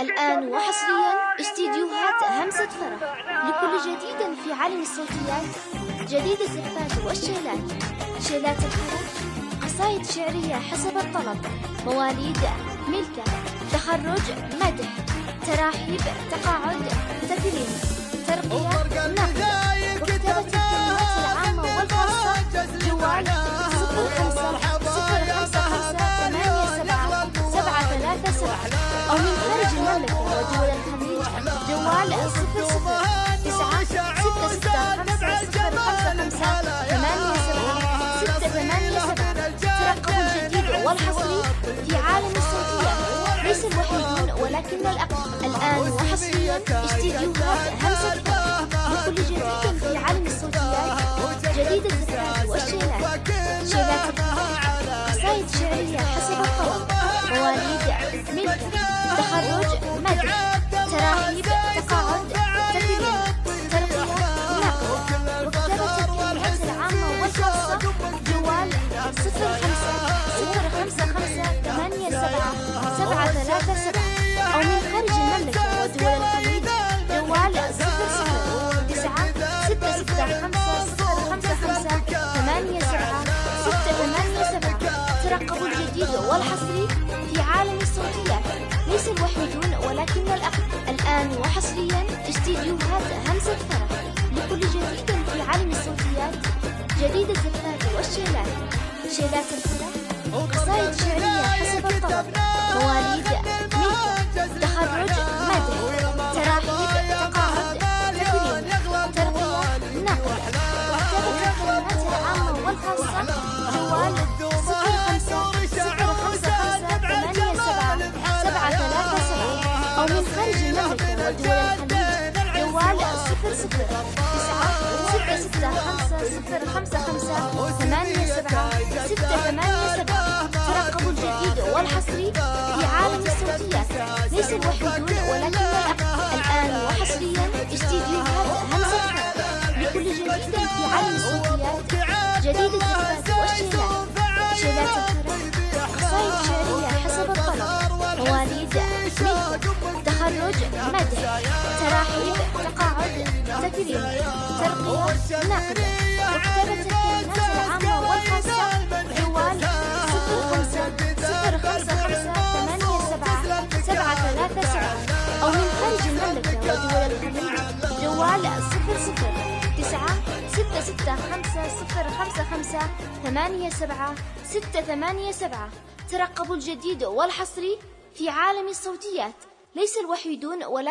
الآن وحصريا استديوهات همسة فرح. لكل جديد في عالم الصوتيات جديد الزفات والشيلات. شيلات الفرح قصائد شعرية حسب الطلب. مواليد ملكة تخرج مدح تراحيب تقاعد تكريم المملكة ودول الخليج جوال صفر صفر تسعة ستة ستة خمسة صفر خمسة خمسة ثمانية سبعة ستة ثمانية سبعة ترقبوا الجديد والحصري في عالم الصوتيات ليس الوحيدون ولكن الأقوى الآن وحصريا استديوهات همسة لكل جديد في عالم الصوتيات جديد الذكريات والشيلات شيلات قصائد شعرية حسب الطلب مواليد ملكة تخرج مدح تراحيب تقاعد تكريم ترقية وكتابة الكلمات العامة والخاصة جوال صفر خمسة صفر خمسة خمسة ثمانية سبعة سبعة ثلاثة سبعة أو من خارج المملكة ودول الخليج جوال صفر صفر تسعة ستة ستة خمسة صفر خمسة خمسة ثمانية سبعة ستة ثمانية سبعة ترقبوا الجديد والحصري في عالم الصوتيات. ليس الوحيدون ولكن الأقوى الآن وحصريا استديوهات همسة فرح. لكل جديد في عالم الصوتيات جديد الزفات والشيلات شيلات الفرح قصائد شعرية حسب الطلب. مواليد ملكة تخرج صفر خمسة خمسة ثمانية سبعة ستة ثمانية سبعة. ترقبوا الجديد والحصري في عالم الصوتيات ليس الوحيدون ولكن الأقوى الآن وحصريا استديوهات همسة لكل جديد في عالم الصوتيات جديد الذكريات والشيلات شيلات الفرح قصائد شعرية حسب الطلب مواليد ملكة تخرج مدح تراحيب. تقاعد. تكريم ترقية. نقد. العامة والخاصة أو من خارج المملكة جوال صفر صفر تسعة ستة ستة خمسة صفر خمسة خمسة ثمانية سبعة ستة ثمانية سبعة ترقبوا الجديد والحصري في عالم الصوتيات. ليس الوحيدون ولكن